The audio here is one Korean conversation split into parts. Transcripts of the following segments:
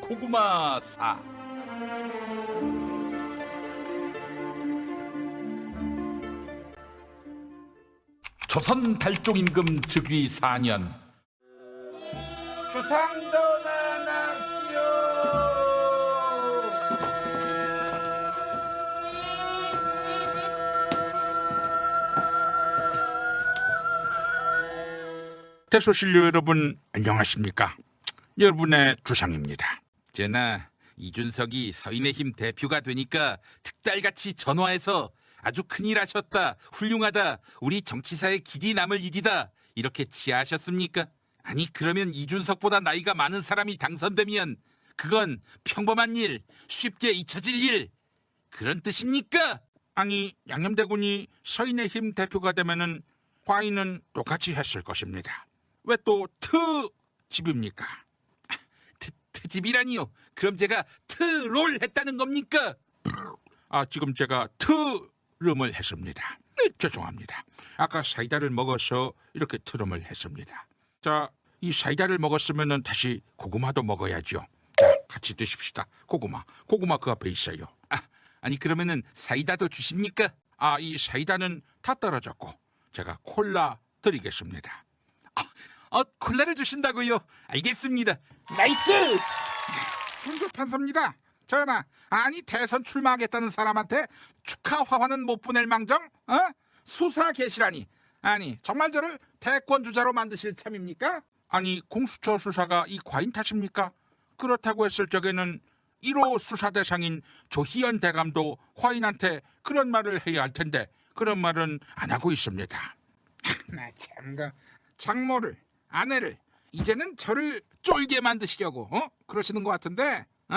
고구마사 조선 달종 임금 즉위 4년 주상도 나납시오. 대소신료 여러분 안녕하십니까? 여러분의 주상입니다. 제나 이준석이 서인의힘 대표가 되니까 특달같이 전화해서 아주 큰일 하셨다, 훌륭하다, 우리 정치사의 길이 남을 일이다 이렇게 치하하셨습니까? 아니 그러면 이준석보다 나이가 많은 사람이 당선되면 그건 평범한 일, 쉽게 잊혀질 일 그런 뜻입니까? 아니 양념대군이 서인의힘 대표가 되면은 과인은 똑같이 했을 것입니다. 왜 또 트집입니까? 트, 트집이라니요? 그럼 제가 트롤 했다는 겁니까? 아 지금 제가 트름을 했습니다. 네, 죄송합니다. 아까 사이다를 먹어서 이렇게 트름을 했습니다. 자, 이 사이다를 먹었으면은 다시 고구마도 먹어야죠. 자, 같이 드십시다. 고구마, 고구마 그 앞에 있어요. 아, 아니 그러면은 사이다도 주십니까? 아, 이 사이다는 다 떨어졌고 제가 콜라 드리겠습니다. 아, 어, 콜라를 주신다고요? 알겠습니다. nice! 훈교 판사입니다. 전하, 아니 대선 출마하겠다는 사람한테 축하 화환은 못 보낼 망정? 어? 수사 개시라니. 아니 정말 저를 대권 주자로 만드실 참입니까? 아니 공수처 수사가 이 과인 탓입니까? 그렇다고 했을 적에는 1호 수사 대상인 조희연 대감도 과인한테 그런 말을 해야 할 텐데 그런 말은 안 하고 있습니다. 나참그 장모를 아내를 이제는 저를 쫄게 만드시려고 어? 그러시는 것 같은데 어?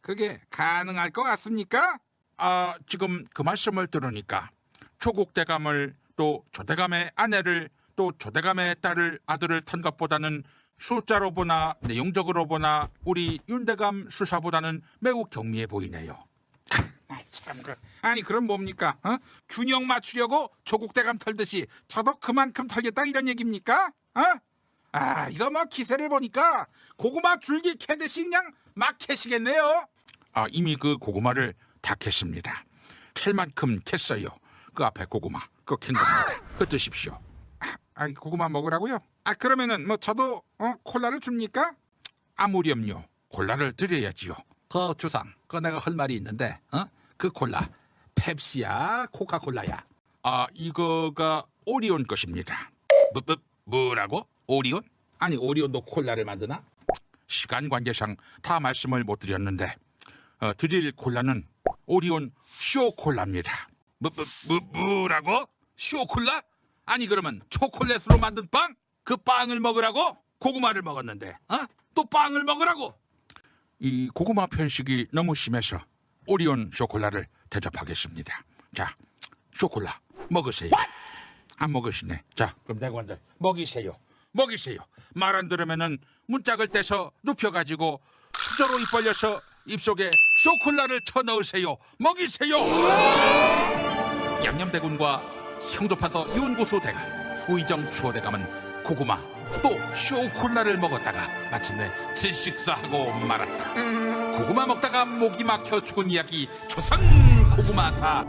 그게 가능할 것 같습니까? 아 지금 그 말씀을 들으니까 조국 대감을 또 조대감의 아내를 또 조대감의 딸을 아들을 탄 것보다는 숫자로 보나 내용적으로 보나 우리 윤대감 수사보다는 매우 경미해 보이네요. 아, 참 그. 아니 그럼 뭡니까? 어? 균형 맞추려고 조국 대감 털듯이 저도 그만큼 털겠다 이런 얘기입니까? 어? 아 이거 뭐 기세를 보니까 고구마 줄기 캐듯이 그냥 막 캐시겠네요. 아 이미 그 고구마를 다 캤습니다. 캘 만큼 캤어요. 그 앞에 고구마 그거 캔 겁니다. 그 드십시오. 아, 아 고구마 먹으라고요? 아 그러면은 뭐 저도 어, 콜라를 줍니까? 아무렴요. 콜라를 드려야지요. 그 주상, 그 내가 할 말이 있는데, 어? 그 콜라 펩시야, 코카콜라야. 아 이거가 오리온 것입니다. 뭐, 뭐 뭐라고? 오리온? 아니 오리온도 콜라를 만드나? 시간 관계상 다 말씀을 못 드렸는데 어, 드릴 콜라는 오리온 쇼콜라입니다. 뭐, 뭐, 뭐? 쇼콜라? 아니 그러면 초콜릿으로 만든 빵? 그 빵을 먹으라고? 고구마를 먹었는데, 어? 또 빵을 먹으라고? 이 고구마 편식이 너무 심해서 오리온 쇼콜라를 대접하겠습니다. 자, 쇼콜라 먹으세요. 안 먹으시네. 자, 그럼 내가 먼저 먹이세요. 먹이세요. 말 안 들으면은 문짝을 떼서 눕혀가지고 수저로 입 벌려서 입속에 쇼콜라를 쳐넣으세요. 먹이세요. 양념대군과 형조판서 윤고소 대감, 의정 추호 대감은 고구마 또 쇼콜라를 먹었다가 마침내 질식사하고 말았다. 고구마 먹다가 목이 막혀 죽은 이야기 조선 고구마사